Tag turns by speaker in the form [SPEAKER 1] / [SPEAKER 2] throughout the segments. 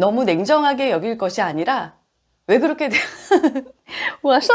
[SPEAKER 1] 너무 냉정하게 여길 것이 아니라 왜 그렇게 돼? 왔어?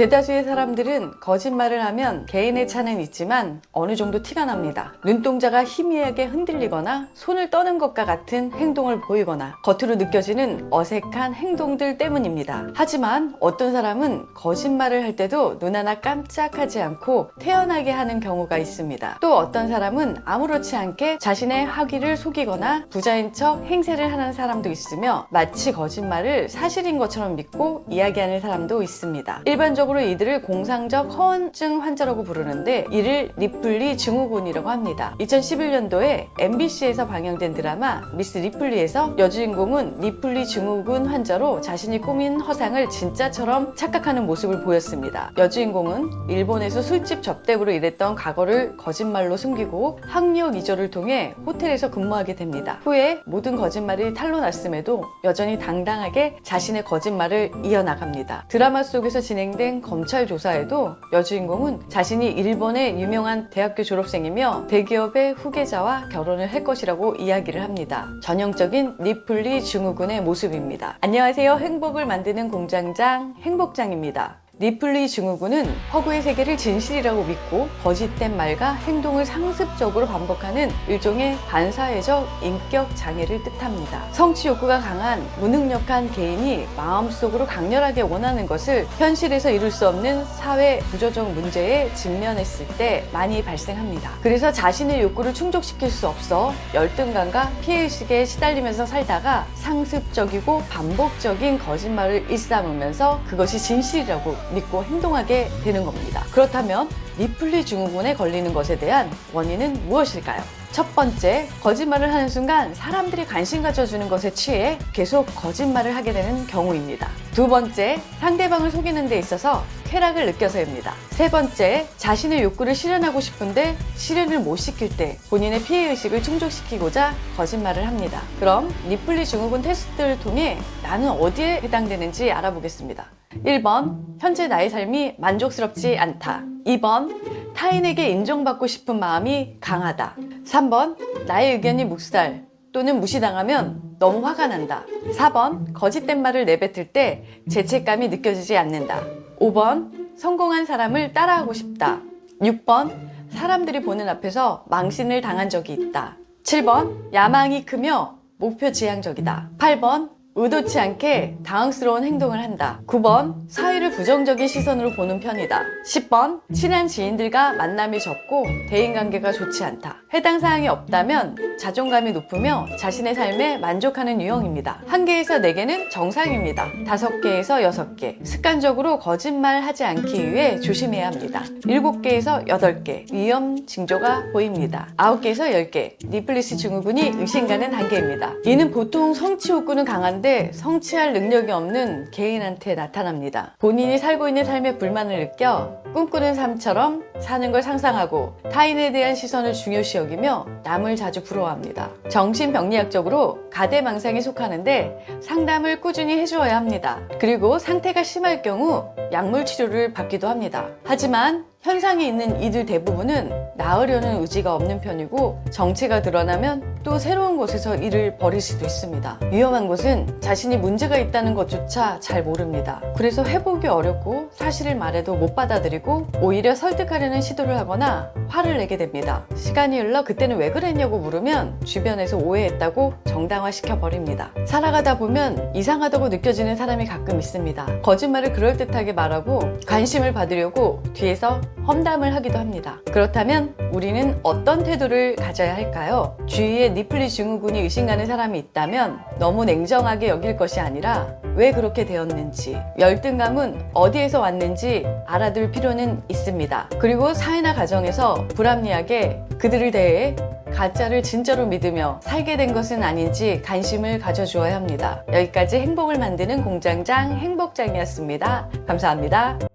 [SPEAKER 1] 대다수의 사람들은 거짓말을 하면 개인의 차는 있지만 어느 정도 티가 납니다. 눈동자가 희미하게 흔들리거나 손을 떠는 것과 같은 행동을 보이거나 겉으로 느껴지는 어색한 행동들 때문입니다. 하지만 어떤 사람은 거짓말을 할 때도 눈 하나 깜짝하지 않고 태연하게 하는 경우가 있습니다. 또 어떤 사람은 아무렇지 않게 자신의 학위를 속이거나 부자인 척 행세를 하는 사람도 있으며 마치 거짓말을 사실인 것처럼 믿고 이야기하는 사람도 있습니다. 일반적으로 이들을 공상적 허언증 환자라고 부르는데 이를 리플리 증후군이라고 합니다. 2011년도에 MBC에서 방영된 드라마 미스 리플리에서 여주인공은 리플리 증후군 환자로 자신이 꾸민 허상을 진짜처럼 착각하는 모습을 보였습니다. 여주인공은 일본에서 술집 접대부로 일했던 과거를 거짓말로 숨기고 학력 위조를 통해 호텔에서 근무하게 됩니다. 후에 모든 거짓말이 탄로났음에도 여전히 당당하게 자신의 거짓말을 이어나갑니다. 드라마 속에서 진행된 검찰 조사에도 여주인공은 자신이 일본의 유명한 대학교 졸업생이며 대기업의 후계자와 결혼을 할 것이라고 이야기를 합니다. 전형적인 리플리 증후군의 모습입니다. 안녕하세요. 행복을 만드는 공장장 행복장입니다. 리플리 증후군은 허구의 세계를 진실이라고 믿고 거짓된 말과 행동을 상습적으로 반복하는 일종의 반사회적 인격 장애를 뜻합니다. 성취 욕구가 강한 무능력한 개인이 마음속으로 강렬하게 원하는 것을 현실에서 이룰 수 없는 사회 구조적 문제에 직면했을 때 많이 발생합니다. 그래서 자신의 욕구를 충족시킬 수 없어 열등감과 피해의식에 시달리면서 살다가 상습적이고 반복적인 거짓말을 일삼으면서 그것이 진실이라고 믿고 행동하게 되는 겁니다. 그렇다면 리플리 증후군에 걸리는 것에 대한 원인은 무엇일까요? 첫 번째, 거짓말을 하는 순간 사람들이 관심 가져주는 것에 취해 계속 거짓말을 하게 되는 경우입니다. 두 번째, 상대방을 속이는 데 있어서 쾌락을 느껴서입니다. 세 번째, 자신의 욕구를 실현하고 싶은데 실현을 못 시킬 때 본인의 피해의식을 충족시키고자 거짓말을 합니다. 그럼 리플리 증후군 테스트를 통해 나는 어디에 해당되는지 알아보겠습니다. 1번, 현재 나의 삶이 만족스럽지 않다. 2번, 타인에게 인정받고 싶은 마음이 강하다. 3번, 나의 의견이 묵살 또는 무시당하면 너무 화가 난다. 4번, 거짓된 말을 내뱉을 때 죄책감이 느껴지지 않는다. 5번, 성공한 사람을 따라하고 싶다. 6번, 사람들이 보는 앞에서 망신을 당한 적이 있다. 7번, 야망이 크며 목표 지향적이다. 8번, 의도치 않게 당황스러운 행동을 한다. 9번 사회를 부정적인 시선으로 보는 편이다. 10번 친한 지인들과 만남이 적고 대인관계가 좋지 않다. 해당 사항이 없다면 자존감이 높으며 자신의 삶에 만족하는 유형입니다. 1개에서 4개는 정상입니다. 5개에서 6개 습관적으로 거짓말하지 않기 위해 조심해야 합니다. 7개에서 8개 위험 징조가 보입니다. 9개에서 10개 리플리 증후군이 의심가는 단계입니다. 이는 보통 성취 욕구는 강한 한데 성취할 능력이 없는 개인한테 나타납니다. 본인이 살고 있는 삶에 불만을 느껴 꿈꾸는 삶처럼 사는 걸 상상하고 타인에 대한 시선을 중요시 여기며 남을 자주 부러워합니다. 정신병리학적으로 가대망상에 속하는데 상담을 꾸준히 해주어야 합니다. 그리고 상태가 심할 경우 약물 치료를 받기도 합니다. 하지만 현상이 있는 이들 대부분은 나으려는 의지가 없는 편이고 정체가 드러나면 또 새로운 곳에서 일을 벌일 수도 있습니다. 위험한 것은 자신이 문제가 있다는 것조차 잘 모릅니다. 그래서 회복이 어렵고 사실을 말해도 못 받아들이고 오히려 설득하려는 시도를 하거나 화를 내게 됩니다. 시간이 흘러 그때는 왜 그랬냐고 물으면 주변에서 오해했다고 정당화시켜 버립니다. 살아가다 보면 이상하다고 느껴지는 사람이 가끔 있습니다. 거짓말을 그럴듯하게 말하고 관심을 받으려고 뒤에서 험담을 하기도 합니다. 그렇다면 우리는 어떤 태도를 가져야 할까요? 주위에 니플리 증후군이 의심가는 사람이 있다면 너무 냉정하게 여길 것이 아니라 왜 그렇게 되었는지 열등감은 어디에서 왔는지 알아둘 필요는 있습니다. 그리고 사회나 가정에서 불합리하게 그들을 대해 가짜를 진짜로 믿으며 살게 된 것은 아닌지 관심을 가져주어야 합니다. 여기까지 행복을 만드는 공장장 행복장이었습니다. 감사합니다.